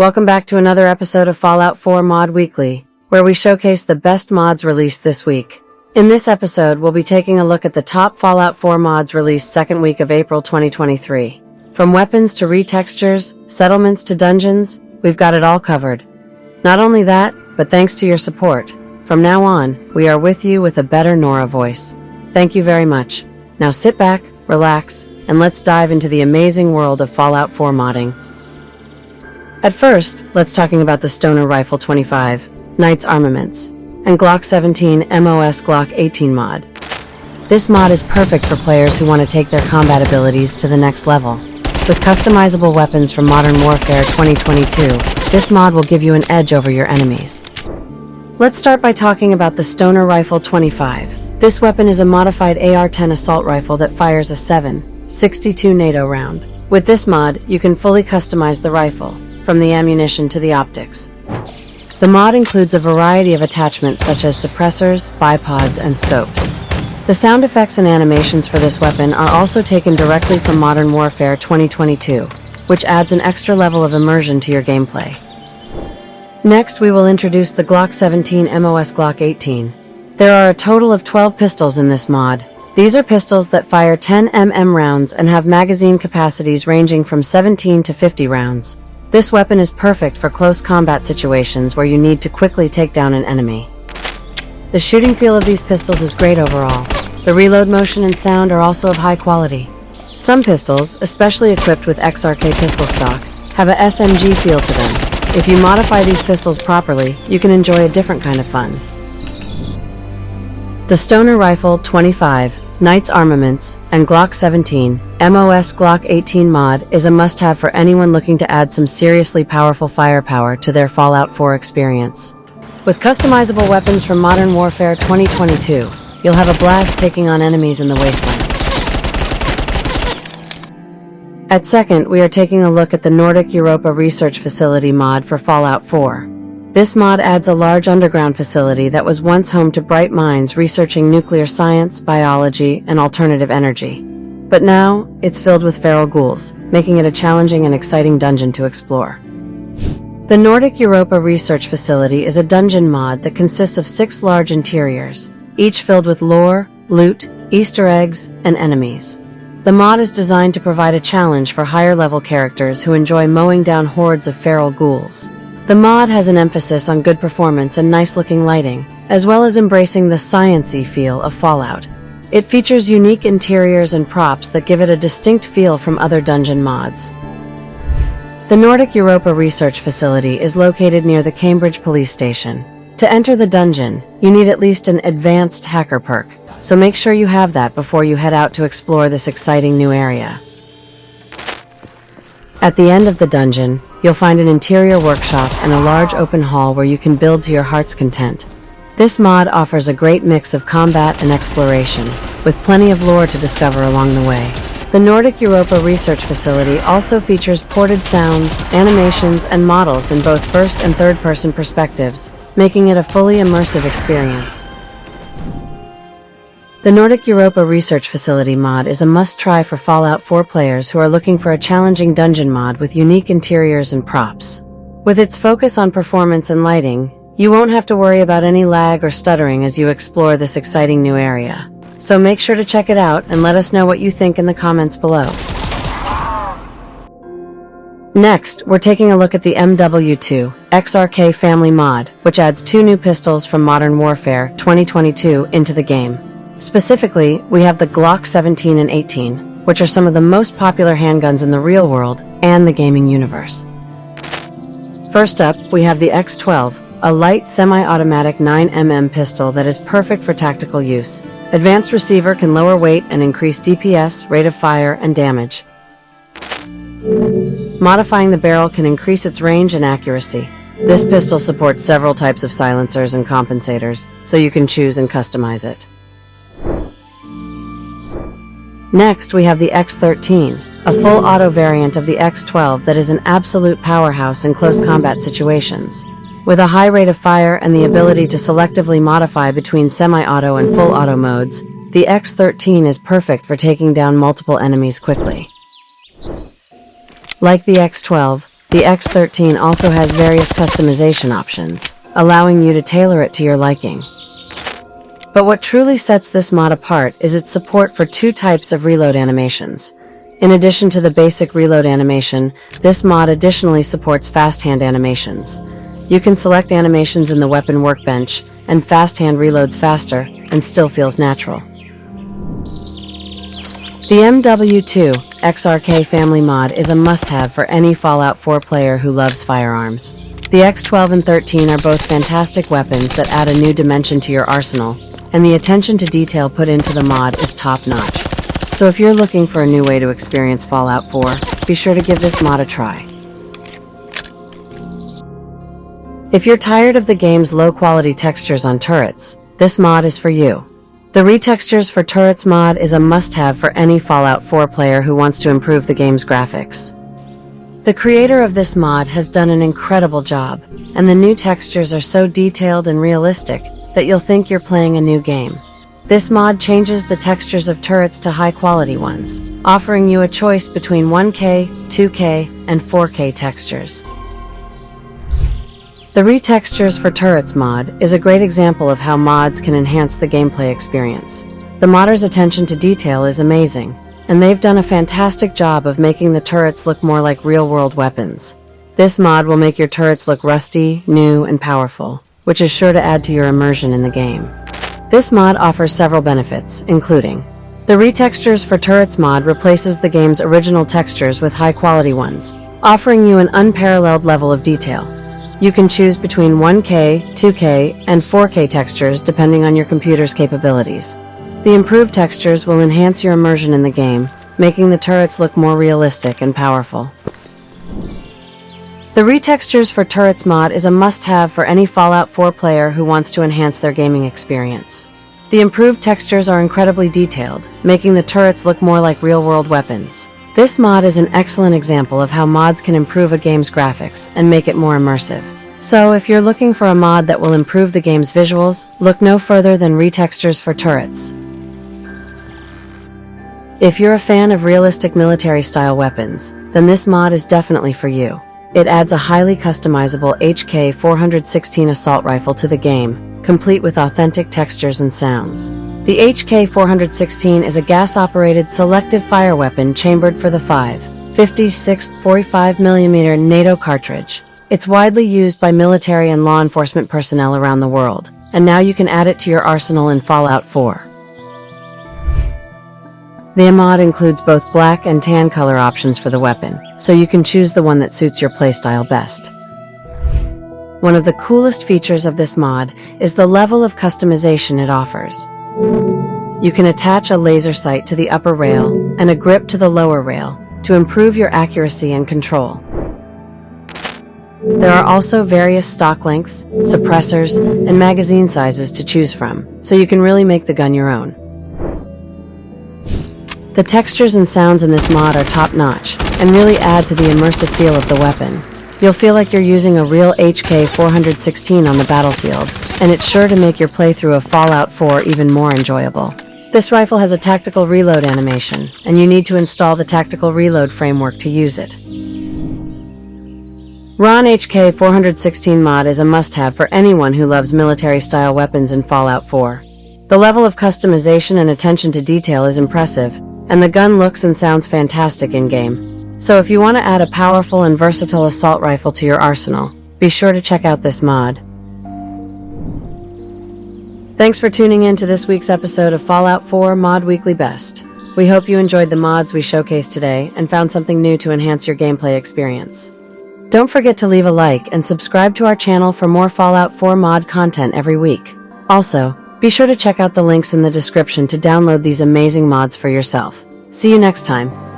Welcome back to another episode of Fallout 4 Mod Weekly, where we showcase the best mods released this week. In this episode, we'll be taking a look at the top Fallout 4 mods released second week of April 2023. From weapons to retextures, settlements to dungeons, we've got it all covered. Not only that, but thanks to your support, from now on, we are with you with a better Nora voice. Thank you very much. Now sit back, relax, and let's dive into the amazing world of Fallout 4 modding. At first, let's talking about the Stoner Rifle 25, Knight's Armaments, and Glock 17 MOS Glock 18 mod. This mod is perfect for players who want to take their combat abilities to the next level. With customizable weapons from Modern Warfare 2022, this mod will give you an edge over your enemies. Let's start by talking about the Stoner Rifle 25. This weapon is a modified AR-10 assault rifle that fires a 7.62 NATO round. With this mod, you can fully customize the rifle, from the ammunition to the optics. The mod includes a variety of attachments such as suppressors, bipods, and scopes. The sound effects and animations for this weapon are also taken directly from Modern Warfare 2022, which adds an extra level of immersion to your gameplay. Next, we will introduce the Glock 17 MOS Glock 18. There are a total of 12 pistols in this mod. These are pistols that fire 10 mm rounds and have magazine capacities ranging from 17 to 50 rounds. This weapon is perfect for close combat situations where you need to quickly take down an enemy. The shooting feel of these pistols is great overall. The reload motion and sound are also of high quality. Some pistols, especially equipped with XRK pistol stock, have a SMG feel to them. If you modify these pistols properly, you can enjoy a different kind of fun. The Stoner Rifle 25 Knight's Armaments, and Glock 17, MOS Glock 18 mod is a must-have for anyone looking to add some seriously powerful firepower to their Fallout 4 experience. With customizable weapons from Modern Warfare 2022, you'll have a blast taking on enemies in the wasteland. At second, we are taking a look at the Nordic Europa Research Facility mod for Fallout 4. This mod adds a large underground facility that was once home to bright minds researching nuclear science, biology, and alternative energy. But now, it's filled with feral ghouls, making it a challenging and exciting dungeon to explore. The Nordic Europa Research Facility is a dungeon mod that consists of six large interiors, each filled with lore, loot, Easter eggs, and enemies. The mod is designed to provide a challenge for higher level characters who enjoy mowing down hordes of feral ghouls. The mod has an emphasis on good performance and nice-looking lighting, as well as embracing the sciency feel of Fallout. It features unique interiors and props that give it a distinct feel from other dungeon mods. The Nordic Europa Research Facility is located near the Cambridge Police Station. To enter the dungeon, you need at least an advanced hacker perk, so make sure you have that before you head out to explore this exciting new area. At the end of the dungeon, you'll find an interior workshop and a large open hall where you can build to your heart's content. This mod offers a great mix of combat and exploration, with plenty of lore to discover along the way. The Nordic Europa Research Facility also features ported sounds, animations, and models in both first and third person perspectives, making it a fully immersive experience. The Nordic Europa Research Facility mod is a must-try for Fallout 4 players who are looking for a challenging dungeon mod with unique interiors and props. With its focus on performance and lighting, you won't have to worry about any lag or stuttering as you explore this exciting new area. So make sure to check it out and let us know what you think in the comments below. Next, we're taking a look at the MW2 XRK family mod, which adds two new pistols from Modern Warfare 2022 into the game. Specifically, we have the Glock 17 and 18, which are some of the most popular handguns in the real world and the gaming universe. First up, we have the X12, a light semi-automatic 9mm pistol that is perfect for tactical use. Advanced receiver can lower weight and increase DPS, rate of fire, and damage. Modifying the barrel can increase its range and accuracy. This pistol supports several types of silencers and compensators, so you can choose and customize it. Next, we have the X13, a full auto variant of the X12 that is an absolute powerhouse in close combat situations. With a high rate of fire and the ability to selectively modify between semi-auto and full auto modes, the X13 is perfect for taking down multiple enemies quickly. Like the X12, The X13 also has various customization options, allowing you to tailor it to your liking. But what truly sets this mod apart is its support for two types of reload animations. In addition to the basic reload animation, this mod additionally supports fast hand animations. You can select animations in the weapon workbench, and fast hand reloads faster and still feels natural. The MW2 XRK family mod is a must-have for any Fallout 4 player who loves firearms. The X12 and 13 are both fantastic weapons that add a new dimension to your arsenal, and the attention to detail put into the mod is top-notch. So if you're looking for a new way to experience Fallout 4, be sure to give this mod a try. If you're tired of the game's low-quality textures on turrets, this mod is for you. The Retextures for Turrets mod is a must-have for any Fallout 4 player who wants to improve the game's graphics. The creator of this mod has done an incredible job, and the new textures are so detailed and realistic that you'll think you're playing a new game. This mod changes the textures of turrets to high-quality ones, offering you a choice between 1K, 2K, and 4K textures. The Retextures for Turrets mod is a great example of how mods can enhance the gameplay experience. The modder's attention to detail is amazing, and they've done a fantastic job of making the turrets look more like real-world weapons. This mod will make your turrets look rusty, new, and powerful, which is sure to add to your immersion in the game. This mod offers several benefits, including the Retextures for Turrets mod replaces the game's original textures with high-quality ones, offering you an unparalleled level of detail. You can choose between 1K, 2K, and 4K textures depending on your computer's capabilities. The improved textures will enhance your immersion in the game, making the turrets look more realistic and powerful. The Retextures for Turrets mod is a must-have for any Fallout 4 player who wants to enhance their gaming experience. The improved textures are incredibly detailed, making the turrets look more like real-world weapons. This mod is an excellent example of how mods can improve a game's graphics and make it more immersive. So, if you're looking for a mod that will improve the game's visuals, look no further than Retextures for Turrets. If you're a fan of realistic military-style weapons, then this mod is definitely for you. It adds a highly customizable HK-416 assault rifle to the game, complete with authentic textures and sounds. The HK-416 is a gas-operated selective fire weapon chambered for the 5.56 45mm NATO cartridge. It's widely used by military and law enforcement personnel around the world, and now you can add it to your arsenal in Fallout 4. The mod includes both black and tan color options for the weapon, so you can choose the one that suits your playstyle best. One of the coolest features of this mod is the level of customization it offers. You can attach a laser sight to the upper rail and a grip to the lower rail to improve your accuracy and control. There are also various stock lengths, suppressors, and magazine sizes to choose from, so you can really make the gun your own. The textures and sounds in this mod are top-notch and really add to the immersive feel of the weapon. You'll feel like you're using a real HK-416 on the battlefield, and it's sure to make your playthrough of Fallout 4 even more enjoyable. This rifle has a tactical reload animation, and you need to install the tactical reload framework to use it. Ron HK 416 mod is a must-have for anyone who loves military-style weapons in Fallout 4. The level of customization and attention to detail is impressive, and the gun looks and sounds fantastic in-game. So if you want to add a powerful and versatile assault rifle to your arsenal, be sure to check out this mod. Thanks for tuning in to this week's episode of Fallout 4 Mod Weekly Best. We hope you enjoyed the mods we showcased today and found something new to enhance your gameplay experience. Don't forget to leave a like and subscribe to our channel for more Fallout 4 mod content every week. Also, be sure to check out the links in the description to download these amazing mods for yourself. See you next time.